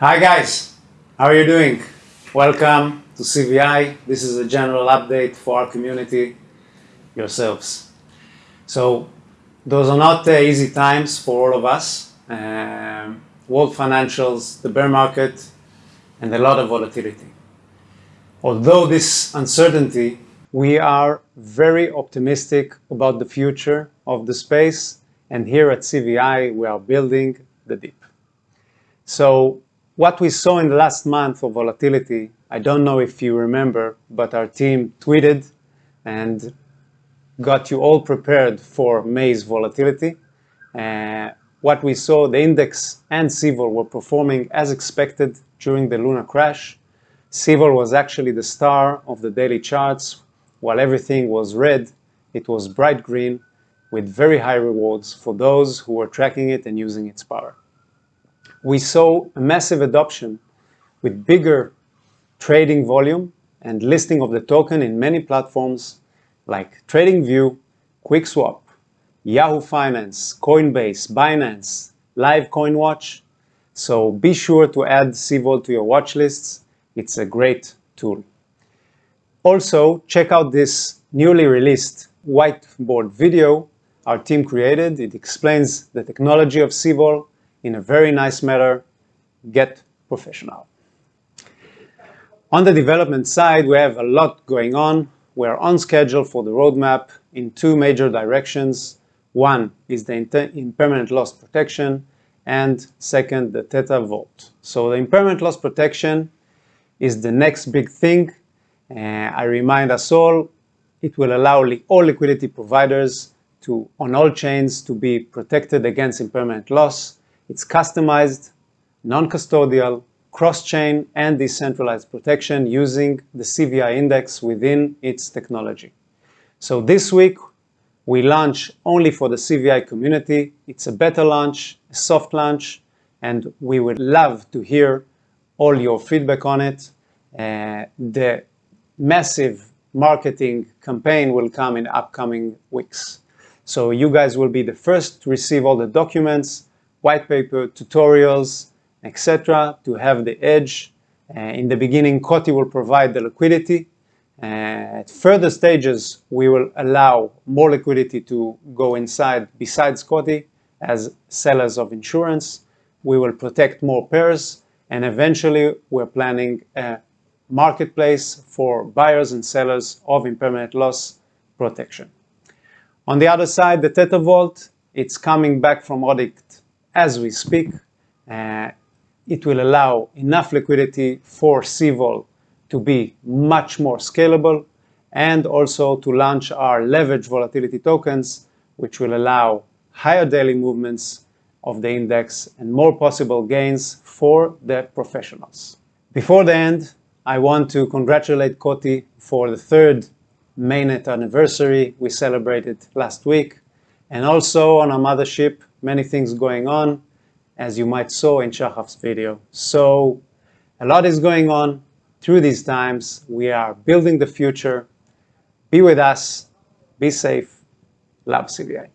Hi guys, how are you doing? Welcome to CVI. This is a general update for our community, yourselves. So those are not uh, easy times for all of us. Um, world financials, the bear market, and a lot of volatility. Although this uncertainty, we are very optimistic about the future of the space, and here at CVI we are building the deep. So what we saw in the last month of volatility, I don't know if you remember, but our team tweeted and got you all prepared for May's volatility. Uh, what we saw, the index and CVOL were performing as expected during the Luna crash. CVOL was actually the star of the daily charts. While everything was red, it was bright green with very high rewards for those who were tracking it and using its power. We saw a massive adoption with bigger trading volume and listing of the token in many platforms like TradingView, QuickSwap, Yahoo Finance, Coinbase, Binance, Live CoinWatch. So be sure to add CVOL to your watch lists. It's a great tool. Also, check out this newly released whiteboard video our team created. It explains the technology of CVOL in a very nice manner. Get professional. On the development side, we have a lot going on. We're on schedule for the roadmap in two major directions. One is the impermanent loss protection, and second, the Theta Vault. So the impermanent loss protection is the next big thing. Uh, I remind us all, it will allow li all liquidity providers to, on all chains to be protected against impermanent loss. It's customized, non-custodial, cross-chain, and decentralized protection using the CVI index within its technology. So this week, we launch only for the CVI community. It's a beta launch, a soft launch, and we would love to hear all your feedback on it. Uh, the massive marketing campaign will come in upcoming weeks. So you guys will be the first to receive all the documents, white paper, tutorials, etc. to have the edge. Uh, in the beginning, COTI will provide the liquidity at further stages, we will allow more liquidity to go inside besides COTI as sellers of insurance. We will protect more pairs, and eventually we're planning a marketplace for buyers and sellers of impermanent loss protection. On the other side, the Theta Vault, it's coming back from audit as we speak. Uh, it will allow enough liquidity for CVOL to be much more scalable and also to launch our leverage volatility tokens, which will allow higher daily movements of the index and more possible gains for the professionals. Before the end, I want to congratulate COTI for the third mainnet anniversary we celebrated last week. And also on a mothership, many things going on, as you might saw in Shahaf's video. So a lot is going on through these times. We are building the future. Be with us. Be safe. Love CVI.